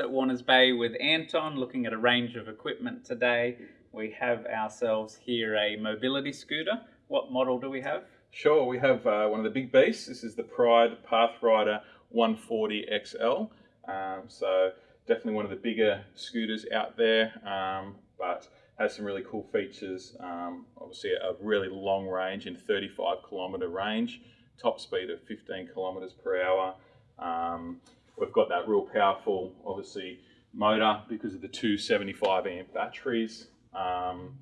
at Warners Bay with Anton, looking at a range of equipment today. We have ourselves here a mobility scooter. What model do we have? Sure, we have uh, one of the big beasts. This is the Pride Pathrider 140 XL. Um, so definitely one of the bigger scooters out there, um, but has some really cool features. Um, obviously, a really long range in 35 kilometre range, top speed of 15 kilometres per hour. Um, we've got that real powerful, obviously, motor because of the two 75 amp batteries. Um,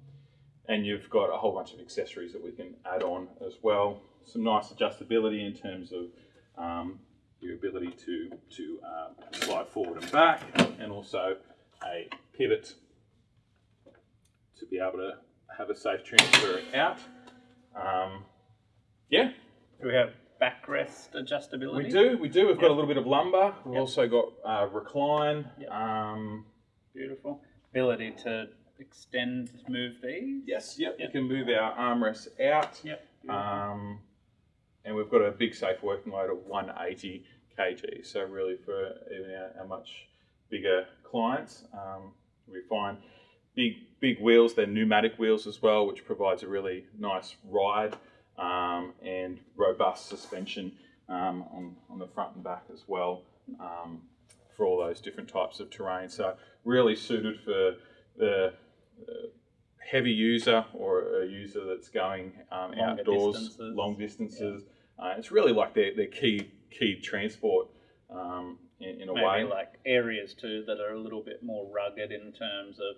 and you've got a whole bunch of accessories that we can add on as well. Some nice adjustability in terms of um, your ability to, to um, slide forward and back, and also a pivot to be able to have a safe transfer out. Um, yeah. We have backrest adjustability? We do, we do. We've yep. got a little bit of lumbar. We've yep. also got uh, recline. Yep. Um, Beautiful. Ability to extend, move these? Yes, yep. You can move our armrests out. Yep. Um, and we've got a big safe working load of 180 kg. So really for even our, our much bigger clients, um, we find big big wheels. They're pneumatic wheels as well, which provides a really nice ride um, and robust suspension um, on, on the front and back as well um, for all those different types of terrain. So really suited for the uh, heavy user or a user that's going um, outdoors, distances. long distances. Yeah. Uh, it's really like their, their key key transport um, in, in, a Maybe way. like areas too that are a little bit more rugged in terms of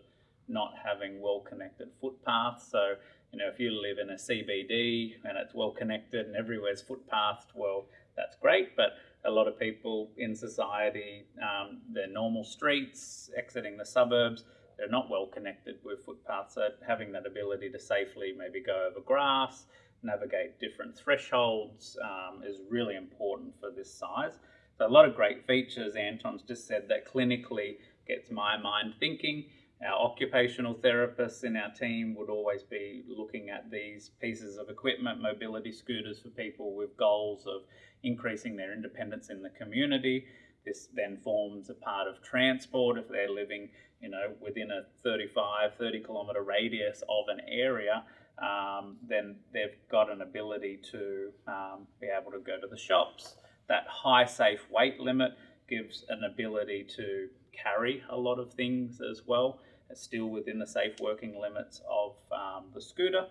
not having well connected footpaths. So, you know, if you live in a CBD and it's well connected and everywhere's footpathed, well, that's great. But a lot of people in society, um, their normal streets, exiting the suburbs, they're not well connected with footpaths. So having that ability to safely maybe go over grass, navigate different thresholds um, is really important for this size. So a lot of great features. Anton's just said that clinically gets my mind thinking. Our occupational therapists in our team would always be looking at these pieces of equipment, mobility scooters for people with goals of increasing their independence in the community. This then forms a part of transport if they're living, you know, within a 35, 30 kilometre radius of an area. Um, then they've got an ability to um, be able to go to the shops. That high safe weight limit gives an ability to carry a lot of things as well. Still within the safe working limits of um, the scooter.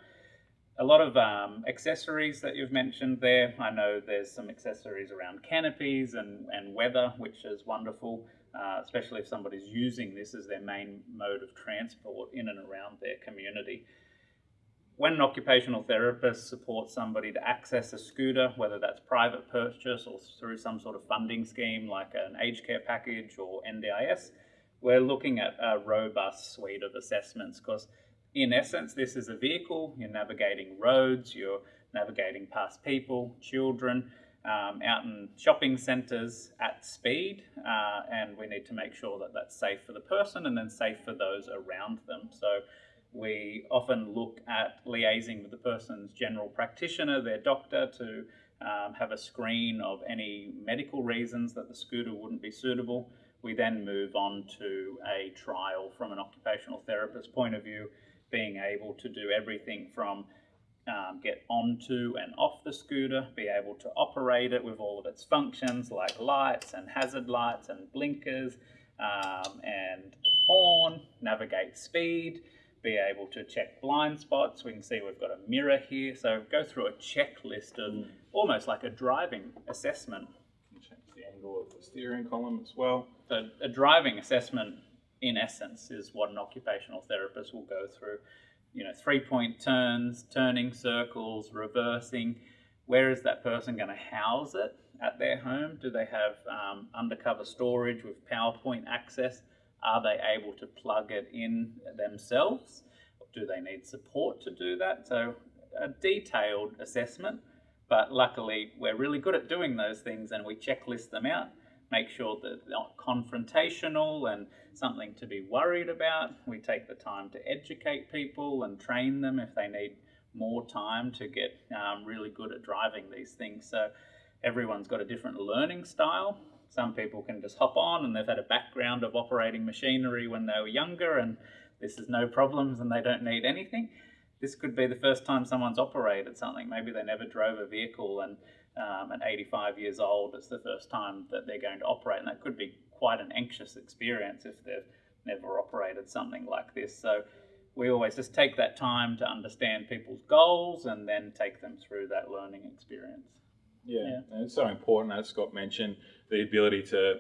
A lot of um, accessories that you've mentioned there. I know there's some accessories around canopies and, and weather, which is wonderful, uh, especially if somebody's using this as their main mode of transport in and around their community. When an occupational therapist supports somebody to access a scooter, whether that's private purchase or through some sort of funding scheme like an aged care package or NDIS, we're looking at a robust suite of assessments because in essence, this is a vehicle, you're navigating roads, you're navigating past people, children, um, out in shopping centres at speed, uh, and we need to make sure that that's safe for the person and then safe for those around them. So we often look at liaising with the person's general practitioner, their doctor, to um, have a screen of any medical reasons that the scooter wouldn't be suitable. We then move on to a trial from an occupational therapist point of view, being able to do everything from um, get onto and off the scooter, be able to operate it with all of its functions like lights and hazard lights and blinkers um, and horn, navigate speed, be able to check blind spots. We can see we've got a mirror here. So go through a checklist of mm. almost like a driving assessment. Angle of the steering column as well. So a driving assessment in essence is what an occupational therapist will go through. You know, three point turns, turning circles, reversing. Where is that person going to house it at their home? Do they have um, undercover storage with PowerPoint access? Are they able to plug it in themselves? Do they need support to do that? So, a detailed assessment, but luckily, we're really good at doing those things and we checklist them out. Make sure that they're not confrontational and something to be worried about. We take the time to educate people and train them if they need more time to get um, really good at driving these things. So, everyone's got a different learning style Some people can just hop on and they've had a background of operating machinery when they were younger and this is no problems and they don't need anything. This could be the first time someone's operated something. Maybe they never drove a vehicle and um, at 85 years old, it's the first time that they're going to operate. And that could be quite an anxious experience if they've never operated something like this. So we always just take that time to understand people's goals and then take them through that learning experience. Yeah, yeah. and it's so important, as Scott mentioned, the ability to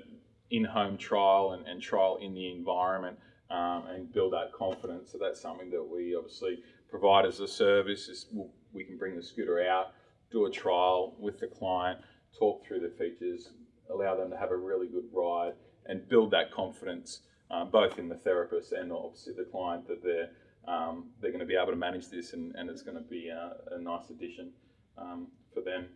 in-home trial and, and trial in the environment um, and build that confidence. So that's something that we obviously provide as a service. Is we can bring the scooter out, do a trial with the client, talk through the features, allow them to have a really good ride, and build that confidence um, both in the therapist and obviously the client that they're um, they're going to be able to manage this and, and it's going to be a, a nice addition um, for them.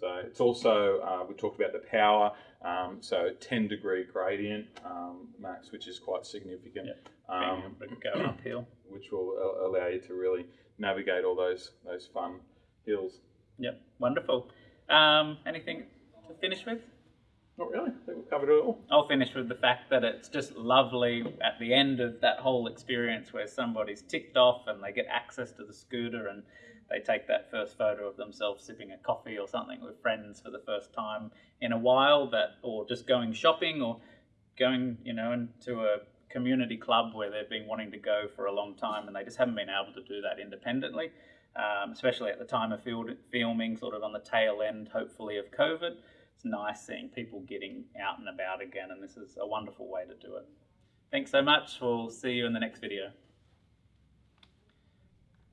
So it's also, uh, we talked about the power, um, so 10 degree gradient um, max, which is quite significant. Yep. Um, go uphill. Which will allow you to really navigate all those, those fun hills. Yep, wonderful. Um, anything to finish with? Not really. I think we've covered it all. I'll finish with the fact that it's just lovely at the end of that whole experience where somebody's ticked off and they get access to the scooter and they take that first photo of themselves sipping a coffee or something with friends for the first time in a while that or just going shopping or going, you know, into a community club where they've been wanting to go for a long time and they just haven't been able to do that independently. Um, especially at the time of field, filming, sort of on the tail end, hopefully, of COVID it's nice seeing people getting out and about again, and this is a wonderful way to do it. Thanks so much. We'll see you in the next video.